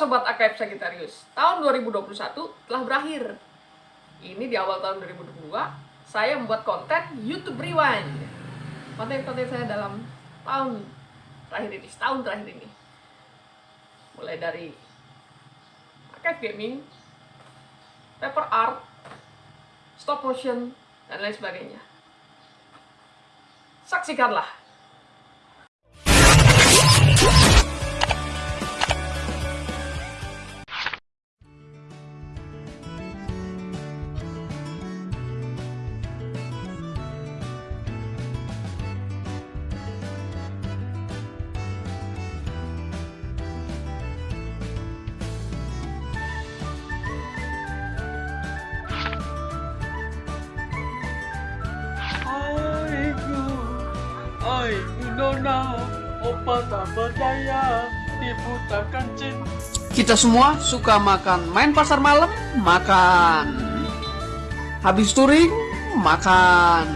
Sobat AKF Sagittarius, tahun 2021 telah berakhir. Ini di awal tahun 2022, saya membuat konten YouTube Rewind. Konten-konten saya dalam tahun terakhir ini, setahun terakhir ini. Mulai dari AKF Gaming, paper art, stop motion, dan lain sebagainya. Saksikanlah. Nona, opa tak berdaya, dibutakan cinta. Kita semua suka makan main pasar malam, makan. Habis touring, makan.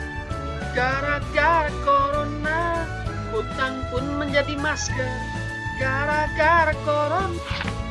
Gara-gara corona, hutang pun menjadi masker. Gara-gara corona.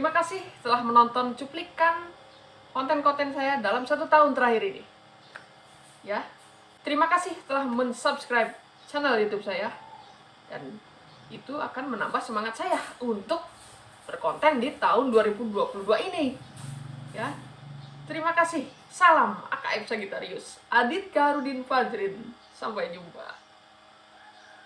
Terima kasih telah menonton cuplikan konten-konten saya dalam satu tahun terakhir ini. Ya, terima kasih telah mensubscribe channel YouTube saya dan itu akan menambah semangat saya untuk berkonten di tahun 2022 ini. Ya, terima kasih. Salam AKM Sagitarius. Adit Karudin Fajrin. Sampai jumpa.